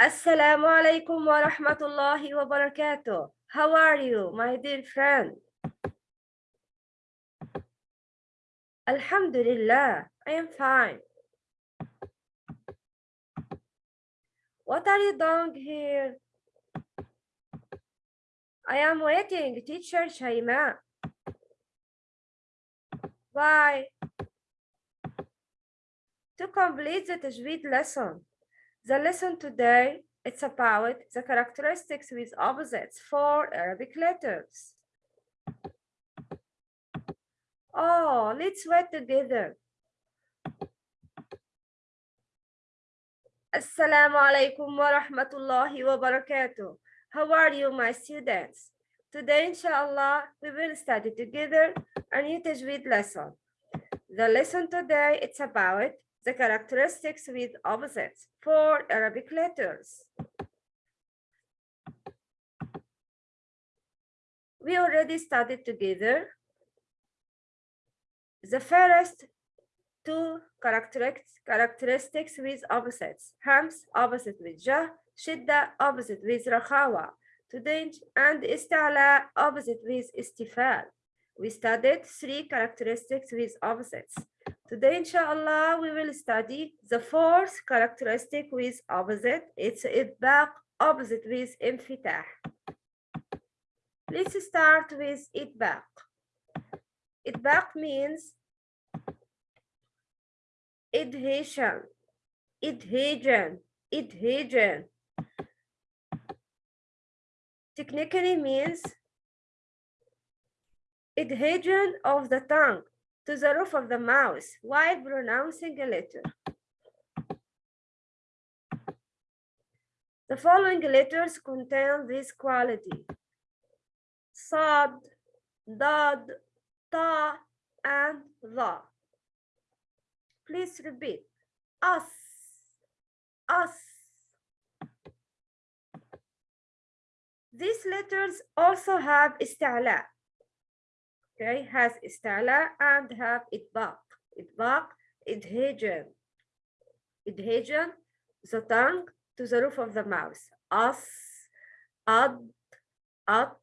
Assalamu alaikum wa rahmatullahi wa barakatuh. How are you, my dear friend? Alhamdulillah, I am fine. What are you doing here? I am waiting, teacher Shaima. Why? To complete the Tajweed lesson. The lesson today, it's about the characteristics with opposites for Arabic letters. Oh, let's wait together. Assalamu alaikum wa rahmatullahi wa barakatuh. How are you, my students? Today, inshallah, we will study together a new Tajweed lesson. The lesson today, it's about the characteristics with opposites for Arabic letters. We already studied together the first two characteristics, with opposites. Hams, opposite with jah, shidda, opposite with rakhawa. Today, and istala, opposite with istifal. We studied three characteristics with opposites. Today, inshallah, we will study the fourth characteristic with opposite. It's itbaq, opposite with infitah. Let's start with itbaq. Itbaq means adhesion, adhesion, adhesion. Technically means adhesion of the tongue to the roof of the mouth while pronouncing a letter. The following letters contain this quality. Sad, Dad, Ta, and La. Please repeat. Us, us. These letters also have ista'la. Okay, has ista'la and have itbaq. Itbaq, adhesion. Adhesion, the tongue to the roof of the mouth. As, ad, at,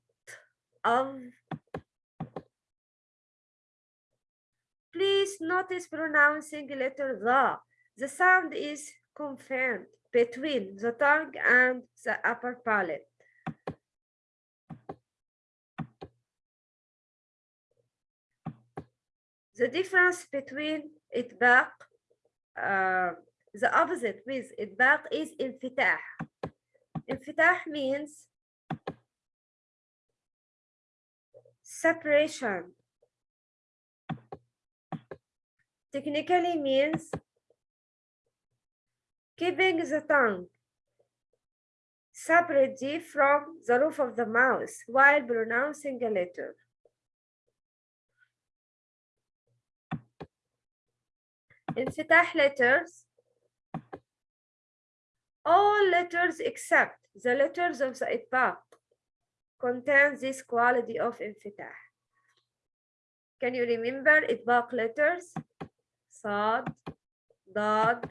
of. Please notice pronouncing letter the. The sound is confirmed between the tongue and the upper palate. The difference between itbaq, uh, the opposite with itbaq is infitah. Infitah means separation. Technically means keeping the tongue separately from the roof of the mouth while pronouncing a letter. Infitah letters all letters except the letters of the itbaq contain this quality of infitah. can you remember itbaq letters صاد Dād,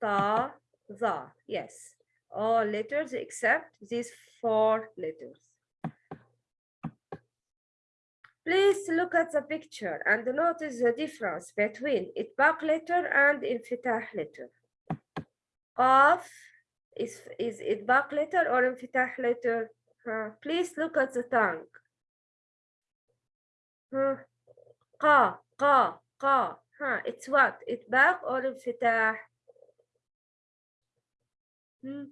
Tha, Za. yes all letters except these four letters Please look at the picture and notice the difference between itbaq letter and infitah letter. Qaf is, is itbaq letter or infitah letter? Huh. Please look at the tongue. Qa, qa, qa. Huh. It's what? Itbaq or infitah? Hmm.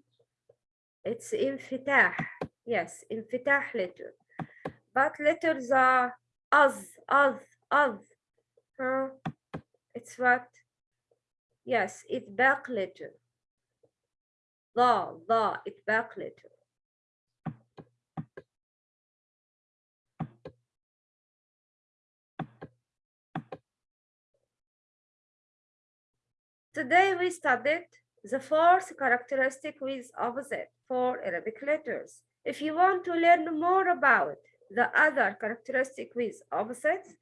It's infitah. Yes, infitah letter. But letters are as, as, as. Huh? It's what? Yes, itbaq letter. The, the, itbaq letter. Today we studied the fourth characteristic with opposite for Arabic letters. If you want to learn more about the other characteristic with opposites,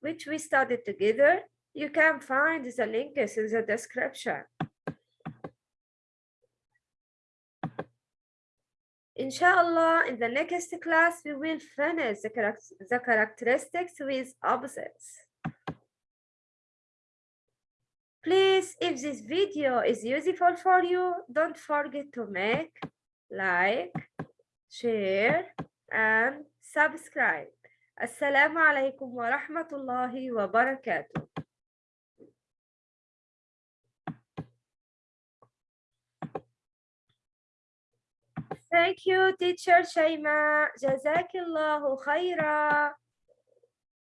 which we studied together, you can find the link in the description. Inshallah, in the next class, we will finish the, the characteristics with opposites. Please, if this video is useful for you, don't forget to make, like, share, and subscribe. Assalamu alaikum wa rahmatullahi wa barakatuh. Thank you, teacher Shaima. Jazakillahu khaira.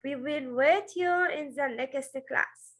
We will wait you in the next class.